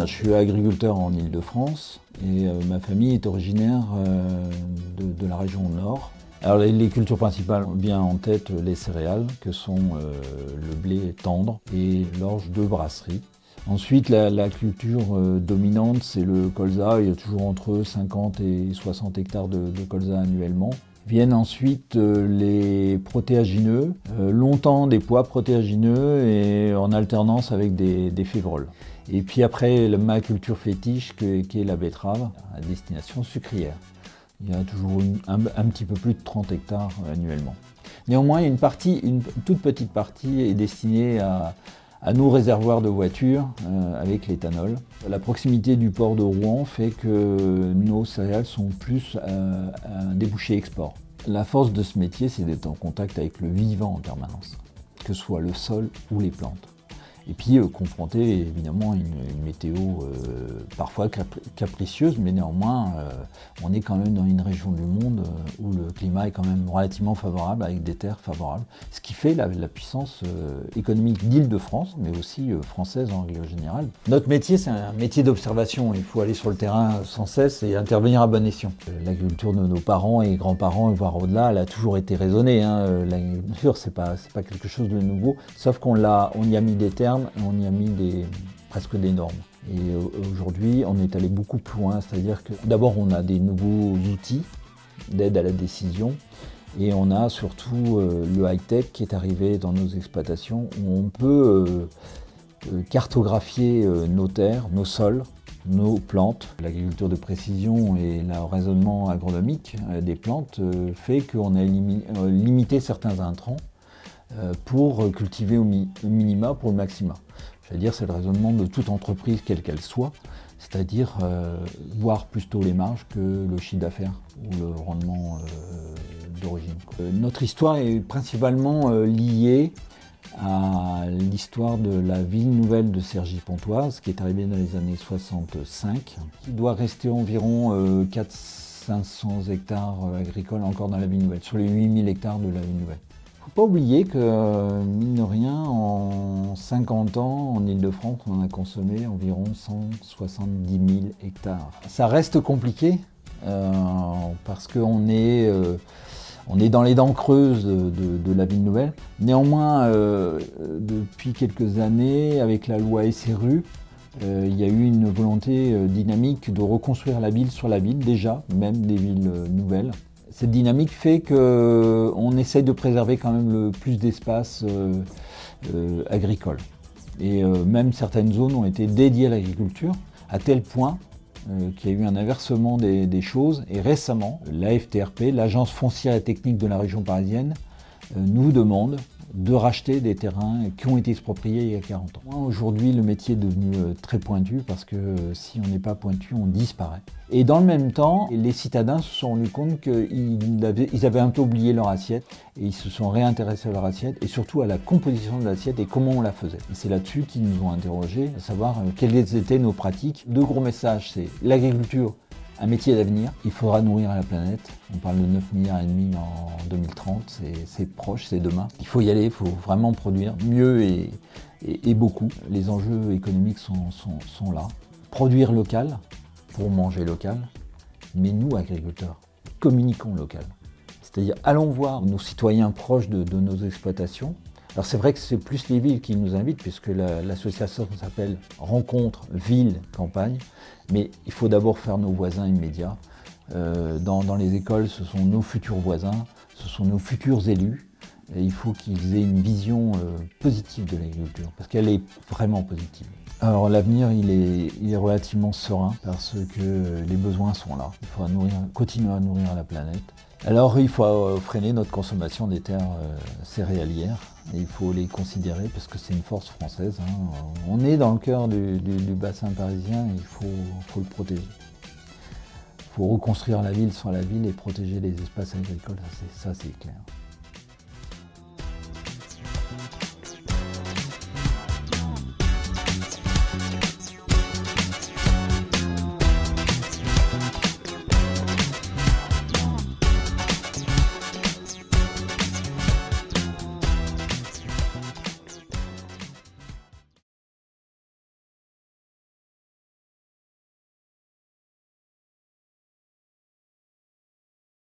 Je suis agriculteur en Ile-de-France et euh, ma famille est originaire euh, de, la région Nord. Les, cultures principales viennent en tête les céréales que sont euh, le blé tendre et l'orge de brasserie. Ensuite, la, culture dominante, c'est le colza. Il y a toujours entre 50 et 60 hectares de, colza annuellement. Viennent ensuite les protéagineux, longtemps des pois protéagineux et en alternance avec des, févroles. Et puis après, ma culture fétiche, qui est la betterave, à destination sucrière. Il y a toujours un, petit peu plus de 30 hectares annuellement. Néanmoins, une, partie, une toute petite partie est destinée à, nos réservoirs de voitures euh, avec l'éthanol. La proximité du port de Rouen fait que nos céréales sont plus euh, un débouché export. La force de ce métier, c'est d'être en contact avec le vivant en permanence, que ce soit le sol ou les plantes. Et puis euh, confronter évidemment une, une météo euh, parfois capricieuse, mais néanmoins euh, on est quand même dans une région du monde où le climat est quand même relativement favorable, avec des terres favorables, ce qui fait la, puissance économique d'Île-de-France, mais aussi française en règle générale. Notre métier c'est un métier d'observation, il faut aller sur le terrain sans cesse et intervenir à bon escient. L'agriculture de nos parents et grands-parents, voire au-delà, elle a toujours été raisonnée. Hein. L'agriculture c'est pas, pas quelque chose de nouveau, sauf qu'on on y a mis des termes on y a mis presque des normes. Et aujourd'hui, on est allé beaucoup plus loin, c'est-à-dire que d'abord, on a des nouveaux outils d'aide à la décision, et on a surtout euh, le high-tech qui est arrivé dans nos exploitations, où on peut euh, euh, cartographier nos terres, nos sols, nos plantes. L'agriculture de précision et le raisonnement agronomique des plantes fait qu'on a limité certains intrants pour cultiver au minima pour le maxima. C'est-à-dire c'est le raisonnement de toute entreprise, quelle qu'elle soit, c'est-à-dire euh, voir plutôt les marges que le chiffre d'affaires ou le rendement euh, d'origine. Euh, notre histoire est principalement liée à l'histoire de la ville nouvelle de Cergy-Pontoise, qui est arrivée dans les années 65, qui doit rester environ 400-500 hectares agricoles encore dans la ville nouvelle, sur les 8000 hectares de la ville nouvelle faut pas oublier que, euh, mine de rien, en 50 ans, en Ile-de-France, on a consommé environ 170 000 hectares. Ça reste compliqué, euh, parce qu'on est, euh, est dans les dents creuses de, la ville nouvelle. Néanmoins, depuis quelques années, avec la loi SRU, il y a eu une volonté dynamique de reconstruire la ville sur la ville, déjà, même des villes nouvelles. Cette dynamique fait qu'on euh, essaye de préserver quand même le plus d'espace euh, euh, agricole. Et même certaines zones ont été dédiées à l'agriculture, à tel point qu'il y a eu un inversement des choses. Et récemment, l'AFTRP, l'Agence foncière et technique de la région parisienne, nous demande de racheter des terrains qui ont été expropriés il y a 40 ans. Aujourd'hui, le métier est devenu euh, très pointu parce que euh, si on n'est pas pointu, on disparaît. Et dans le même temps, les citadins se sont rendus compte qu'ils avaient, un peu oublié leur assiette et ils se sont réintéressés à leur assiette et surtout à la composition de l'assiette et comment on la faisait. C'est là-dessus qu'ils nous ont interrogés, à savoir euh, quelles étaient nos pratiques. Deux gros messages, c'est l'agriculture un métier d'avenir. Il faudra nourrir la planète. On parle de 9 milliards et demi en 2030, c'est proche, c'est demain. Il faut y aller, il faut vraiment produire mieux et, beaucoup. Les enjeux économiques sont, là. Produire local pour manger local, mais nous, agriculteurs, communiquons local. C'est-à-dire, allons voir nos citoyens proches de nos exploitations, alors c'est vrai que c'est plus les villes qui nous invitent, puisque l'association s'appelle Rencontre Ville Campagne, mais il faut d'abord faire nos voisins immédiats. Euh, dans, les écoles, ce sont nos futurs voisins, ce sont nos futurs élus, il faut qu'ils aient une vision euh, positive de l'agriculture, parce qu'elle est vraiment positive. Alors l'avenir, il est, relativement serein, parce que les besoins sont là. Il faudra nourrir, continuer à nourrir la planète. Alors il faut euh, freiner notre consommation des terres céréalières, il faut les considérer parce que c'est une force française. Hein. On est dans le cœur du, bassin parisien il faut, le protéger. Il faut reconstruire la ville sur la ville et protéger les espaces agricoles, ça c'est clair. Thank you.